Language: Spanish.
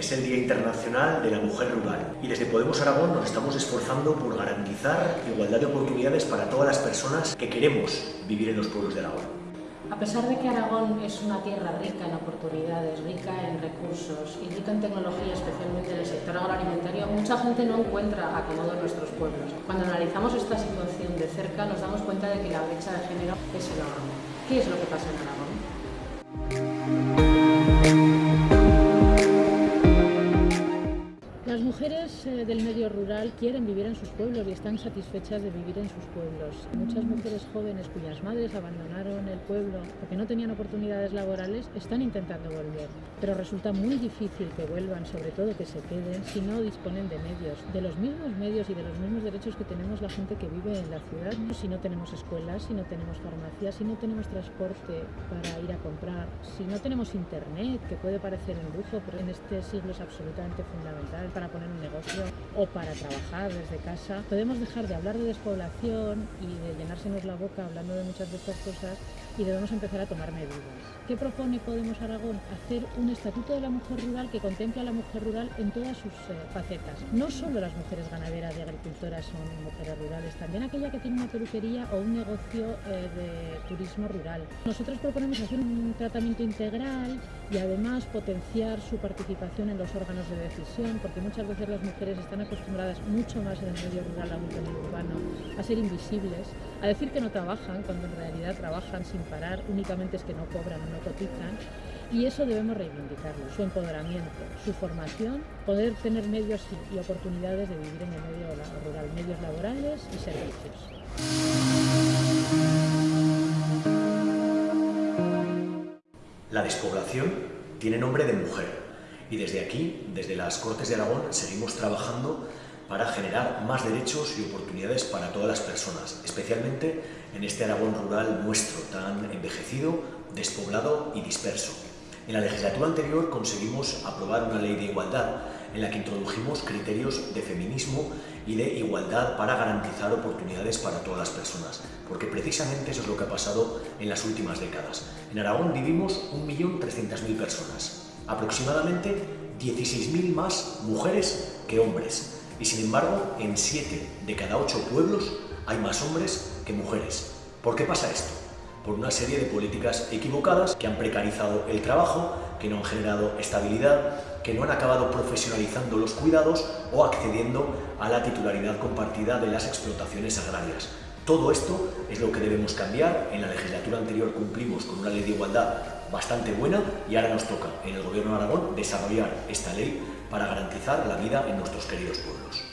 es el Día Internacional de la Mujer Rural y desde Podemos Aragón nos estamos esforzando por garantizar igualdad de oportunidades para todas las personas que queremos vivir en los pueblos de Aragón. A pesar de que Aragón es una tierra rica en oportunidades, rica en recursos y rica en tecnología, especialmente en el sector agroalimentario, mucha gente no encuentra acomodo en nuestros pueblos. Cuando analizamos esta situación de cerca nos damos cuenta de que la brecha de género es enorme. ¿Qué es lo que pasa en Aragón? Mujeres eh, del medio rural quieren vivir en sus pueblos y están satisfechas de vivir en sus pueblos. Muchas mujeres jóvenes cuyas madres abandonaron el pueblo porque no tenían oportunidades laborales están intentando volver, pero resulta muy difícil que vuelvan, sobre todo que se queden, si no disponen de medios, de los mismos medios y de los mismos derechos que tenemos la gente que vive en la ciudad, si no tenemos escuelas, si no tenemos farmacias, si no tenemos transporte para ir a comprar, si no tenemos internet, que puede parecer un lujo, pero en este siglo es absolutamente fundamental para poner un negocio o para trabajar desde casa. Podemos dejar de hablar de despoblación y de llenársenos la boca hablando de muchas de estas cosas y debemos empezar a tomar medidas. ¿Qué propone Podemos Aragón? Hacer un estatuto de la mujer rural que contemple a la mujer rural en todas sus eh, facetas. No solo las mujeres ganaderas y agricultoras son mujeres rurales, también aquella que tiene una peluquería o un negocio eh, de turismo rural. Nosotros proponemos hacer un tratamiento integral y además potenciar su participación en los órganos de decisión, porque muchas veces las mujeres están acostumbradas mucho más en el medio rural aún que en el urbano a ser invisibles, a decir que no trabajan cuando en realidad trabajan sin parar, únicamente es que no cobran o no cotizan y eso debemos reivindicarlo, su empoderamiento, su formación, poder tener medios y oportunidades de vivir en el medio rural, medios laborales y servicios. La despoblación tiene nombre de mujer y desde aquí, desde las Cortes de Aragón, seguimos trabajando para generar más derechos y oportunidades para todas las personas, especialmente en este Aragón rural nuestro, tan envejecido, despoblado y disperso. En la legislatura anterior conseguimos aprobar una ley de igualdad en la que introdujimos criterios de feminismo y de igualdad para garantizar oportunidades para todas las personas, porque precisamente eso es lo que ha pasado en las últimas décadas. En Aragón vivimos 1.300.000 personas, aproximadamente 16.000 más mujeres que hombres. Y sin embargo, en 7 de cada 8 pueblos hay más hombres que mujeres. ¿Por qué pasa esto? Por una serie de políticas equivocadas que han precarizado el trabajo, que no han generado estabilidad, que no han acabado profesionalizando los cuidados o accediendo a la titularidad compartida de las explotaciones agrarias. Todo esto es lo que debemos cambiar. En la legislatura anterior cumplimos con una ley de igualdad bastante buena y ahora nos toca en el Gobierno de Aragón desarrollar esta ley para garantizar la vida en nuestros queridos pueblos.